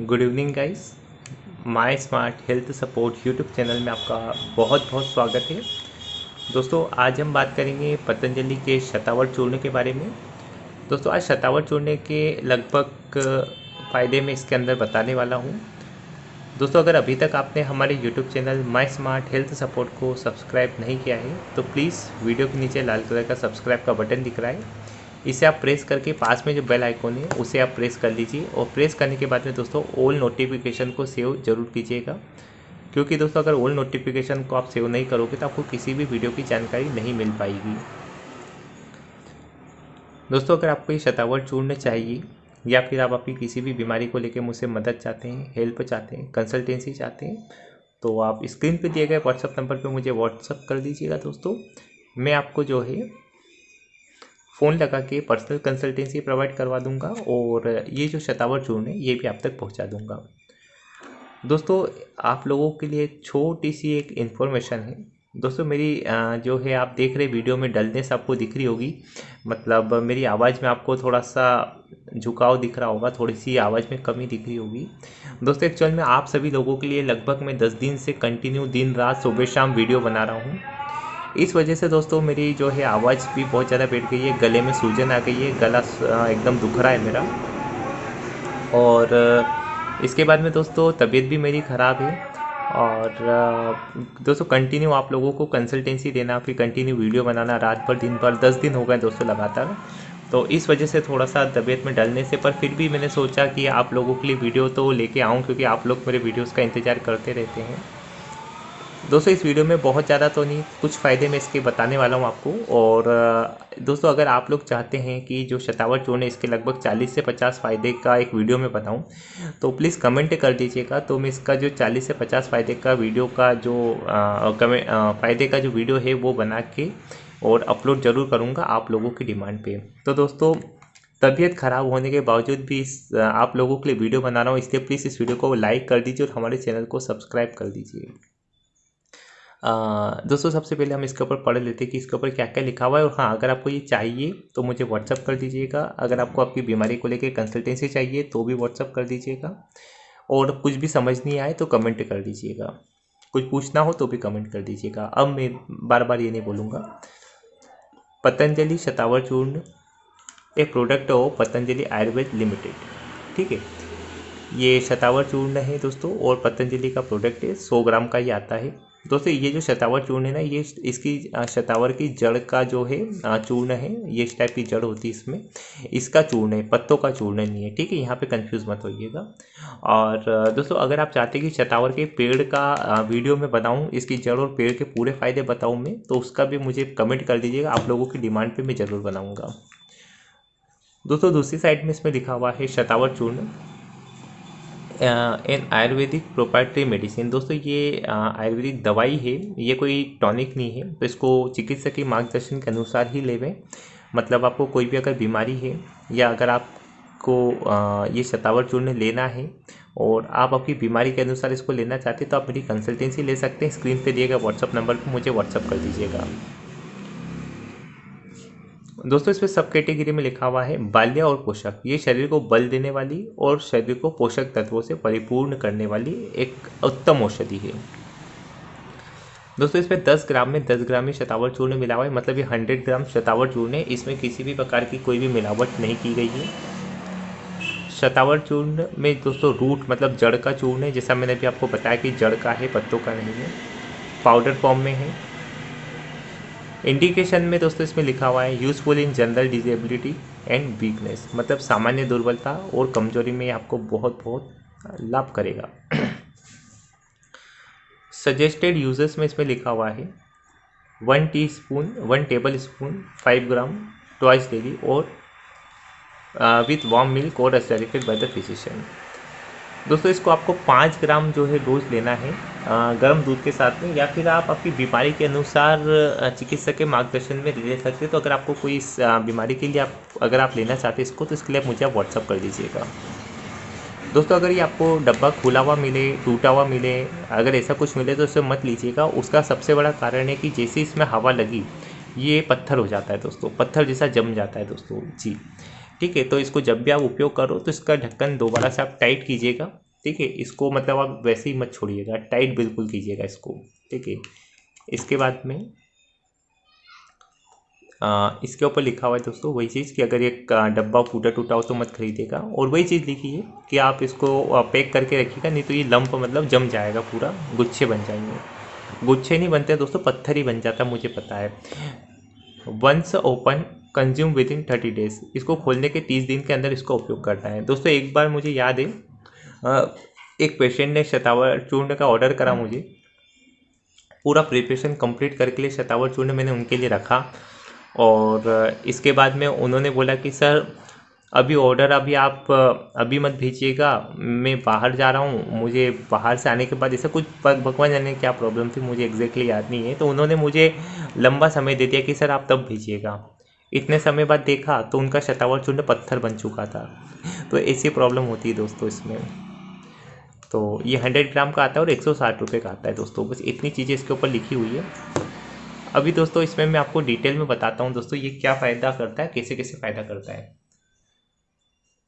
Good evening guys my smart health support YouTube channel में आपका बहुत बहुत स्वागत है। दोस्तों, आज हम बात करेंगे पतंजलि के शतावर चूर्ण के बारे में। दोस्तों, आज शतावर चूर्ण के लगभग फ़ायदे में इसके अंदर बताने वाला हूँ। दोस्तों, अगर अभी तक आपने हमारे YouTube channel my smart health support को सब्सक्राइब नहीं किया है तो प्लीज़ वीडियो के नीचे लाल कलर का सब्सक्राइब का बटन दिख रहा है। इसे आप प्रेस करके पास में जो बेल आइकॉन है, उसे आप प्रेस कर लीजिए। और प्रेस करने के बाद में दोस्तों ऑल नोटिफिकेशन को सेव ज़रूर कीजिएगा। क्योंकि दोस्तों, अगर ऑल नोटिफिकेशन को आप सेव नहीं करोगे तो आपको किसी भी वीडियो की जानकारी नहीं मिल पाएगी। दोस्तों, अगर आपको ये शतावर चूर्ण चाहिए, या फिर आप अपनी किसी भी बीमारी को लेकर मुझसे मदद चाहते हैं हेल्प चाहते हैं कंसल्टेंसी चाहते हैं तो आप स्क्रीन पे दिए गए व्हाट्सअप नंबर पे मुझे व्हाट्सअप कर दीजिएगा दोस्तों। मैं आपको जो है फ़ोन लगा के पर्सनल कंसल्टेंसी प्रोवाइड करवा दूँगा और ये जो शतावर चूर्ण है, ये भी आप तक पहुँचा दूँगा। दोस्तों, आप लोगों के लिए छोटी सी एक इन्फॉर्मेशन है। दोस्तों, मेरी जो है, आप देख रहे वीडियो में डलनेस आपको दिख रही होगी। मतलब मेरी आवाज़ में आपको थोड़ा सा झुकाव दिख रहा होगा, थोड़ी सी आवाज़ में कमी दिख रही होगी। दोस्तों एक्चुअल में आप सभी लोगों के लिए लगभग मैं दस दिन से कंटिन्यू दिन रात सुबह शाम वीडियो बना रहा हूँ। इस वजह से दोस्तों मेरी जो है आवाज़ भी बहुत ज़्यादा बैठ गई है, गले में सूजन आ गई है, गला एकदम दुख रहा है मेरा। और इसके बाद में दोस्तों तबीयत भी मेरी ख़राब है। और दोस्तों कंटिन्यू आप लोगों को कंसल्टेंसी देना, फिर कंटिन्यू वीडियो बनाना, रात भर, दिन भर, दस दिन हो गए दोस्तों लगातार। तो इस वजह से थोड़ा सा तबीयत में डलने से, पर फिर भी मैंने सोचा कि आप लोगों के लिए वीडियो तो लेके आऊँ, क्योंकि आप लोग मेरे वीडियोज़ का इंतज़ार करते रहते हैं। दोस्तों, इस वीडियो में बहुत ज़्यादा तो नहीं, कुछ फ़ायदे मैं इसके बताने वाला हूँ आपको। और दोस्तों, अगर आप लोग चाहते हैं कि जो शतावर चूर्ण है, इसके लगभग 40 से 50 फ़ायदे का एक वीडियो में बताऊँ तो प्लीज़ कमेंट कर दीजिएगा। तो मैं इसका जो 40 से 50 फ़ायदे का वीडियो का जो फ़ायदे का जो वीडियो है, वो बना के और अपलोड ज़रूर करूँगा आप लोगों की डिमांड पर तो दोस्तों, तबीयत ख़राब होने के बावजूद भी इस आप लोगों के लिए वीडियो बना रहा हूँ, इसलिए प्लीज़ इस वीडियो को लाइक कर दीजिए और हमारे चैनल को सब्सक्राइब कर दीजिए। दोस्तों, सबसे पहले हम इसके ऊपर पढ़ लेते हैं कि इसके ऊपर क्या क्या लिखा हुआ है। और हाँ अगर आपको ये चाहिए तो मुझे व्हाट्सअप कर दीजिएगा। अगर आपको आपकी बीमारी को लेकर कंसल्टेंसी चाहिए तो भी व्हाट्सअप कर दीजिएगा। और कुछ भी समझ नहीं आए तो कमेंट कर दीजिएगा। कुछ पूछना हो तो भी कमेंट कर दीजिएगा। अब मैं बार बार ये नहीं बोलूँगा। पतंजलि शतावर चूर्ण एक प्रोडक्ट हो पतंजलि आयुर्वेद लिमिटेड ठीक है? ये शतावर चूर्ण है दोस्तों, और पतंजलि का प्रोडक्ट है, सौ ग्राम का ही आता है। दोस्तों, ये जो शतावर चूर्ण है ना, ये इसकी शतावर की जड़ का जो है चूर्ण है, ये इस टाइप की जड़ होती है इसमें। इसका चूर्ण है, पत्तों का चूर्ण नहीं है, ठीक है? यहाँ पे कंफ्यूज मत होइएगा। और दोस्तों, अगर आप चाहते हैं कि शतावर के पेड़ का वीडियो में बताऊँ, इसकी जड़ और पेड़ के पूरे फ़ायदे बताऊँ मैं तो उसका भी मुझे कमेंट कर दीजिएगा, आप लोगों की डिमांड पर मैं ज़रूर बनाऊँगा। दोस्तों, दूसरी साइड में इसमें लिखा हुआ है शतावर चूर्ण। एन आयुर्वेदिक प्रोपाइटरी मेडिसिन दोस्तों ये आयुर्वेदिक दवाई है, ये कोई टॉनिक नहीं है तो इसको चिकित्सक के मार्गदर्शन के अनुसार ही लेवें। मतलब आपको कोई भी अगर बीमारी है, या अगर आपको ये शतावर चूर्ण लेना है, और आप आपकी बीमारी के अनुसार इसको लेना चाहते हैं तो आप मेरी कंसल्टेंसी ले सकते हैं स्क्रीन पे दिए गए व्हाट्सअप नंबर पर मुझे व्हाट्सअप कर दीजिएगा। दोस्तों, इसमें सब कैटेगरी में लिखा हुआ है बाल्य और पोषक। ये शरीर को बल देने वाली और शरीर को पोषक तत्वों से परिपूर्ण करने वाली एक उत्तम औषधि है। दोस्तों, इसमें 10 ग्राम में 10 ग्राम ही शतावर चूर्ण मिला हुआ है मतलब ये 100 ग्राम शतावर चूर्ण है। इसमें किसी भी प्रकार की कोई भी मिलावट नहीं की गई है। शतावर चूर्ण में दोस्तों, रूट मतलब जड़ का चूर्ण है। जैसा मैंने अभी आपको बताया कि जड़ का है, पत्तों का नहीं है। पाउडर फॉर्म में है। इंडिकेशन में दोस्तों इसमें लिखा हुआ है useful in general disability and weakness मतलब सामान्य दुर्बलता और कमज़ोरी में आपको बहुत बहुत लाभ करेगा। सजेस्टेड यूज़र्स में इसमें लिखा हुआ है one teaspoon one tablespoon five gram twice daily और विथ वार्म मिल्क और सजेस्टेड बाय द फिजिशियन दोस्तों इसको आपको पाँच ग्राम जो है डोज लेना है। गर्म दूध के साथ में या फिर आप अपनी बीमारी के अनुसार चिकित्सक के मार्गदर्शन में ले सकते हैं। तो अगर आपको कोई इस बीमारी के लिए आप, अगर आप लेना चाहते हैं इसको तो इसके लिए आप मुझे आप व्हाट्सअप कर दीजिएगा। दोस्तों, अगर ये आपको डब्बा खुला हुआ मिले, टूटा हुआ मिले, अगर ऐसा कुछ मिले तो उसे मत लीजिएगा। उसका सबसे बड़ा कारण है कि जैसे इसमें हवा लगी, ये पत्थर हो जाता है दोस्तों, पत्थर जैसा जम जाता है दोस्तों, जी। ठीक है तो इसको जब भी आप उपयोग करो तो इसका ढक्कन दोबारा से आप टाइट कीजिएगा। ठीक है इसको मतलब आप वैसे ही मत छोड़िएगा टाइट बिल्कुल कीजिएगा इसको ठीक है। इसके बाद में आ, इसके ऊपर लिखा हुआ है दोस्तों वही चीज़ कि अगर एक डब्बा फूटा टूटा हो तो मत खरीदेगा और वही चीज़ लिखी है कि आप इसको पैक करके रखिएगा नहीं तो ये लंप मतलब जम जाएगा पूरा गुच्छे बन जाएँगे। गुच्छे नहीं बनते दोस्तों पत्थर ही बन जाता मुझे पता है। Once open consume within thirty days इसको खोलने के तीस दिन के अंदर इसका उपयोग करना है। दोस्तों एक बार मुझे याद है एक पेशेंट ने शतावर चूर्ण का ऑर्डर करा मुझे। पूरा प्रिपरेशन कंप्लीट करके लिए शतावर चूर्ण मैंने उनके लिए रखा। और इसके बाद में उन्होंने बोला कि सर अभी ऑर्डर अभी आप अभी मत भेजिएगा। मैं बाहर जा रहा हूँ। मुझे बाहर से आने के बाद ऐसा कुछ भगवान जाने क्या प्रॉब्लम थी मुझे एग्जैक्टली याद नहीं है। तो उन्होंने मुझे लंबा समय दे दिया कि सर आप तब भेजिएगा। इतने समय बाद देखा तो उनका शतावर चूर्ण पत्थर बन चुका था। तो ऐसी प्रॉब्लम होती है दोस्तों इसमें। तो ये हंड्रेड ग्राम का आता है और एक सौ साठ रुपये का आता है दोस्तों। बस इतनी चीज़ें इसके ऊपर लिखी हुई है। अभी दोस्तों इसमें मैं आपको डिटेल में बताता हूँ दोस्तों ये क्या फ़ायदा करता है, कैसे कैसे फ़ायदा करता है।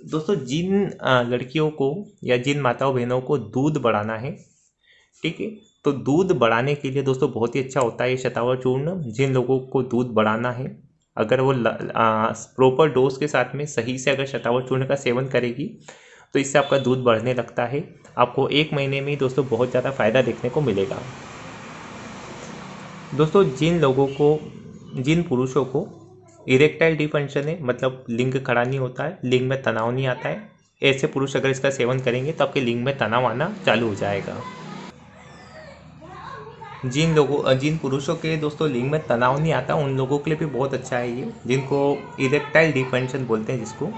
दोस्तों जिन लड़कियों को या जिन माताओं बहनों को दूध बढ़ाना है, ठीक है तो दूध बढ़ाने के लिए दोस्तों बहुत ही अच्छा होता है ये शतावर चूर्ण। जिन लोगों को दूध बढ़ाना है अगर वो प्रॉपर डोज के साथ में सही से अगर शतावर चूर्ण का सेवन करेगी तो इससे आपका दूध बढ़ने लगता है। आपको एक महीने में दोस्तों बहुत ज़्यादा फ़ायदा देखने को मिलेगा। दोस्तों, जिन लोगों को, जिन पुरुषों को इरेक्टाइल डिफंक्शन है मतलब लिंग खड़ा नहीं होता है, लिंग में तनाव नहीं आता है, ऐसे पुरुष अगर इसका सेवन करेंगे तो आपके लिंग में तनाव आना चालू हो जाएगा। जिन लोगों, जिन पुरुषों के दोस्तों लिंग में तनाव नहीं आता, उन लोगों के लिए भी बहुत अच्छा है ये, जिनको इरेक्टाइल डिफेंशन बोलते हैं जिसको।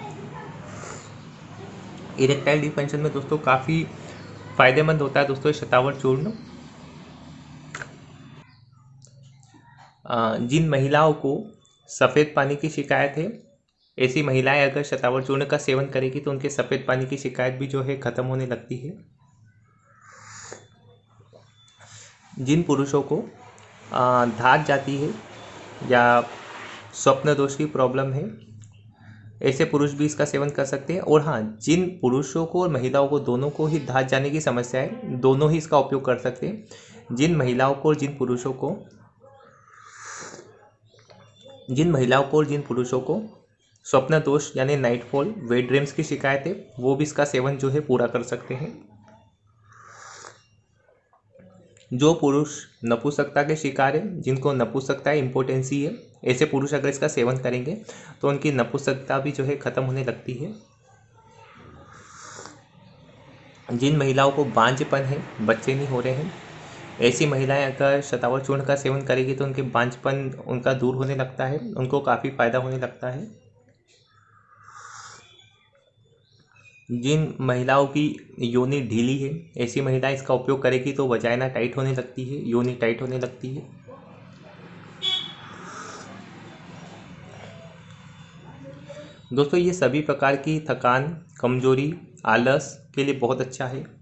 इरेक्टाइल डिफेंशन में दोस्तों काफ़ी फ़ायदेमंद होता है दोस्तों शतावर चूर्ण। जिन महिलाओं को सफ़ेद पानी की शिकायत है, ऐसी महिलाएँ अगर शतावर चूर्ण का सेवन करेगी तो उनके सफ़ेद पानी की शिकायत भी जो है ख़त्म होने लगती है। जिन पुरुषों को धात जाती है या स्वप्न दोष की प्रॉब्लम है, ऐसे पुरुष भी इसका सेवन कर सकते हैं। और हाँ जिन पुरुषों को और महिलाओं को दोनों को ही धात जाने की समस्या है, दोनों ही इसका उपयोग कर सकते हैं। जिन महिलाओं को और जिन पुरुषों को, जिन महिलाओं को और जिन पुरुषों को स्वप्न दोष यानी नाइटफॉल वेट ड्रीम्स की शिकायत है, वो भी इसका सेवन जो है पूरा कर सकते हैं। जो पुरुष नपुंसकता के शिकार है, जिनको नपुंसकता इम्पोर्टेंसी है, ऐसे पुरुष अगर इसका सेवन करेंगे तो उनकी नपुंसकता भी जो है ख़त्म होने लगती है। जिन महिलाओं को बांझपन है, बच्चे नहीं हो रहे हैं, ऐसी महिलाएँ अगर शतावर चूर्ण का सेवन करेगी तो उनके बांझपन उनका दूर होने लगता है, उनको काफ़ी फ़ायदा होने लगता है। जिन महिलाओं की योनि ढीली है, ऐसी महिला इसका उपयोग करेगी तो वजाइना टाइट होने लगती है, योनि टाइट होने लगती है। दोस्तों, ये सभी प्रकार की थकान, कमज़ोरी, आलस के लिए बहुत अच्छा है।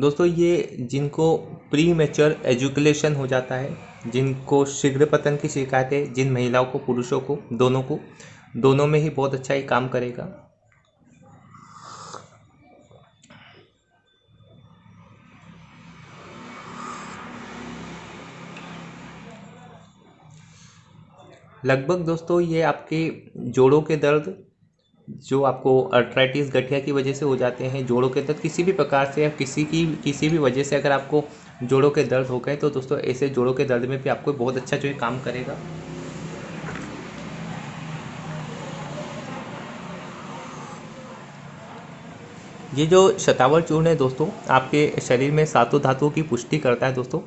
दोस्तों, ये जिनको प्री मेच्योर एजुकेशन हो जाता है, जिनको शीघ्र पतन की शिकायत है, जिन महिलाओं को, पुरुषों को, दोनों को, दोनों में ही बहुत अच्छा ही काम करेगा। लगभग दोस्तों, ये आपके जोड़ों के दर्द जो आपको अर्थराइटिस गठिया की वजह से हो जाते हैं, जोड़ों के दर्द, किसी भी प्रकार से या किसी की, किसी भी वजह से अगर आपको जोड़ों के दर्द हो गए तो दोस्तों ऐसे जोड़ों के दर्द में भी आपको बहुत अच्छा जो है काम करेगा। ये जो शतावर चूर्ण है दोस्तों, आपके शरीर में सातों धातुओं की पुष्टि करता है दोस्तों।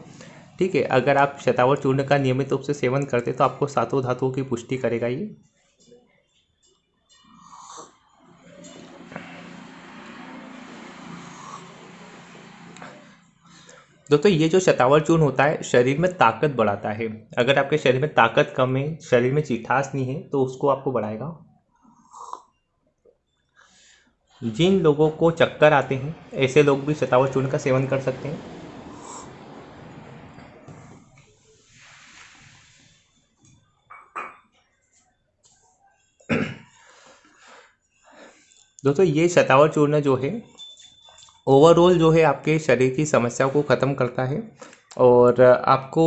ठीक है, अगर आप शतावर चूर्ण का नियमित रूप से सेवन करते तो आपको सातों धातुओं की पुष्टि करेगा ये। दोस्तों, ये जो शतावर चूर्ण होता है, शरीर में ताकत बढ़ाता है। अगर आपके शरीर में ताकत कम है, शरीर में चिठास नहीं है तो उसको आपको बढ़ाएगा। जिन लोगों को चक्कर आते हैं, ऐसे लोग भी शतावर चूर्ण का सेवन कर सकते हैं। दोस्तों, ये शतावर चूर्ण जो है ओवरऑल जो है आपके शरीर की समस्याओं को ख़त्म करता है और आपको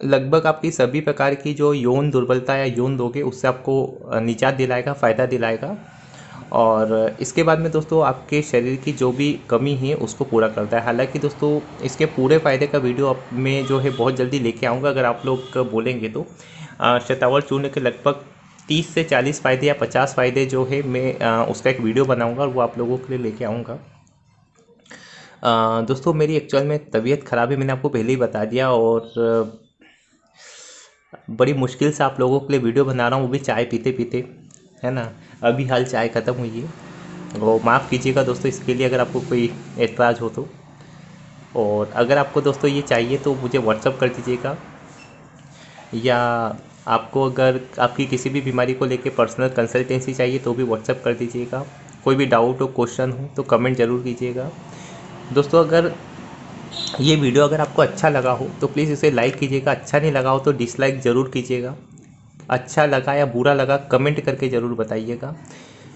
लगभग आपकी सभी प्रकार की जो यौन दुर्बलता या यौन दोगे, उससे आपको निजात दिलाएगा, फ़ायदा दिलाएगा। और इसके बाद में दोस्तों, आपके शरीर की जो भी कमी है, उसको पूरा करता है। हालाँकि दोस्तों, इसके पूरे फ़ायदे का वीडियो आप में जो है बहुत जल्दी लेके आऊँगा, अगर आप लोग बोलेंगे तो। शतावर चूर्ण के लगभग तीस से चालीस फ़ायदे या पचास फ़ायदे जो है मैं उसका एक वीडियो बनाऊँगा और वो आप लोगों के लिए लेके आऊँगा। दोस्तों, मेरी एक्चुअल में तबीयत ख़राब है, मैंने आपको पहले ही बता दिया और बड़ी मुश्किल से आप लोगों के लिए वीडियो बना रहा हूँ, वो भी चाय पीते पीते, है ना? अभी हाल चाय ख़त्म हुई है। वो माफ़ कीजिएगा दोस्तों, इसके लिए अगर आपको कोई एतराज़ हो तो। और अगर आपको दोस्तों ये चाहिए तो मुझे व्हाट्सअप कर दीजिएगा। या आपको अगर आपकी किसी भी बीमारी को लेके पर्सनल कंसल्टेंसी चाहिए तो भी व्हाट्सअप कर दीजिएगा। कोई भी डाउट हो क्वेश्चन हो तो कमेंट ज़रूर कीजिएगा। दोस्तों, अगर ये वीडियो अगर आपको अच्छा लगा हो तो प्लीज़ इसे लाइक कीजिएगा। अच्छा नहीं लगा हो तो डिसलाइक ज़रूर कीजिएगा। अच्छा लगा या बुरा लगा कमेंट करके ज़रूर बताइएगा।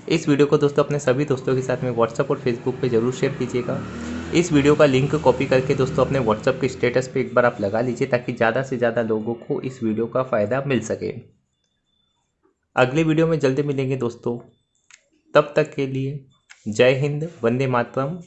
इस वीडियो को दोस्तों अपने सभी दोस्तों के साथ में व्हाट्सअप और फेसबुक पे ज़रूर शेयर कीजिएगा। इस वीडियो का लिंक कॉपी करके दोस्तों अपने व्हाट्सअप के स्टेटस पे एक बार आप लगा लीजिए, ताकि ज़्यादा से ज़्यादा लोगों को इस वीडियो का फ़ायदा मिल सके। अगले वीडियो में जल्दी मिलेंगे दोस्तों। तब तक के लिए जय हिंद, वंदे मातरम।